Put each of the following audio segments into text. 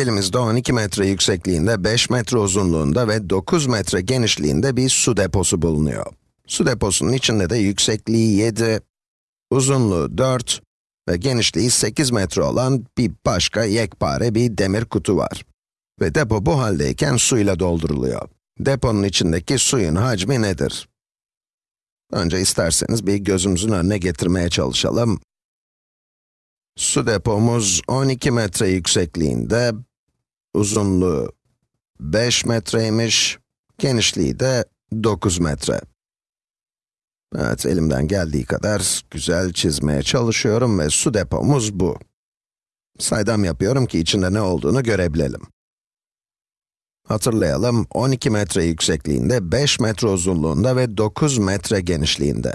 Elimizde 12 metre yüksekliğinde, 5 metre uzunluğunda ve 9 metre genişliğinde bir su deposu bulunuyor. Su deposunun içinde de yüksekliği 7, uzunluğu 4 ve genişliği 8 metre olan bir başka yekpare bir demir kutu var. Ve depo bu haldeyken suyla dolduruluyor. Deponun içindeki suyun hacmi nedir? Önce isterseniz bir gözümüzün önüne getirmeye çalışalım. Su depomuz 12 metre yüksekliğinde, uzunluğu 5 metreymiş, genişliği de 9 metre. Evet, elimden geldiği kadar güzel çizmeye çalışıyorum ve su depomuz bu. Saydam yapıyorum ki içinde ne olduğunu görebilelim. Hatırlayalım, 12 metre yüksekliğinde, 5 metre uzunluğunda ve 9 metre genişliğinde.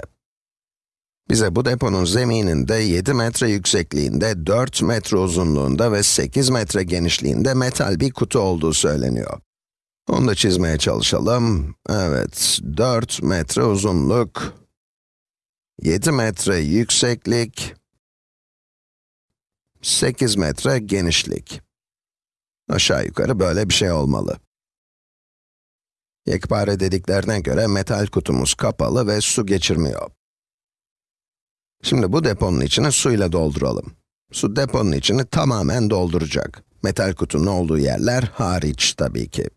Bize bu deponun zemininde 7 metre yüksekliğinde, 4 metre uzunluğunda ve 8 metre genişliğinde metal bir kutu olduğu söyleniyor. Onu da çizmeye çalışalım. Evet, 4 metre uzunluk, 7 metre yükseklik, 8 metre genişlik. Aşağı yukarı böyle bir şey olmalı. Yekpare dediklerine göre metal kutumuz kapalı ve su geçirmiyor. Şimdi bu deponun içini suyla dolduralım. Su deponun içini tamamen dolduracak. Metal kutunun olduğu yerler hariç tabii ki.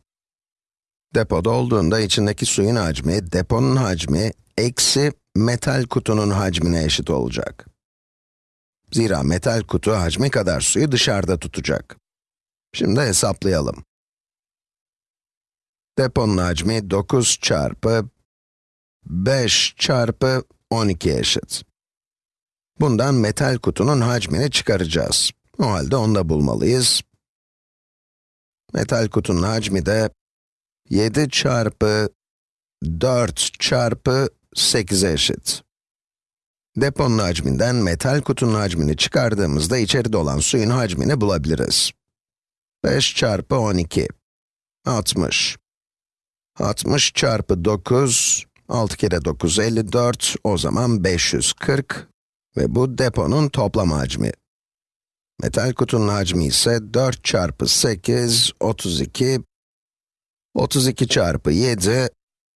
Depo dolduğunda içindeki suyun hacmi, deponun hacmi, eksi metal kutunun hacmine eşit olacak. Zira metal kutu hacmi kadar suyu dışarıda tutacak. Şimdi hesaplayalım. Deponun hacmi 9 çarpı 5 çarpı 12 eşit. Bundan metal kutunun hacmini çıkaracağız. O halde onu da bulmalıyız. Metal kutunun hacmi de 7 çarpı 4 çarpı 8'e eşit. Deponun hacminden metal kutunun hacmini çıkardığımızda içeride olan suyun hacmini bulabiliriz. 5 çarpı 12, 60. 60 çarpı 9, 6 kere 9, 54, o zaman 540 ve bu deponun toplam hacmi. Metal kutunun hacmi ise 4 çarpı 8, 32, 32 çarpı 7,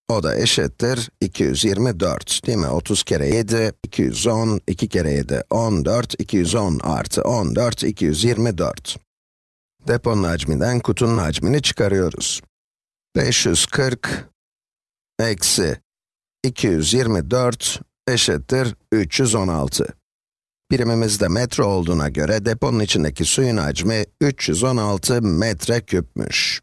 o da eşittir 224, değil mi? 30 kere 7, 210, 2 kere 7, 14, 210 artı 14, 224. Deponun hacminden kutunun hacmini çıkarıyoruz. 540 eksi 224 eşittir 316. Birimimiz de metre olduğuna göre deponun içindeki suyun hacmi 316 metre küpmüş.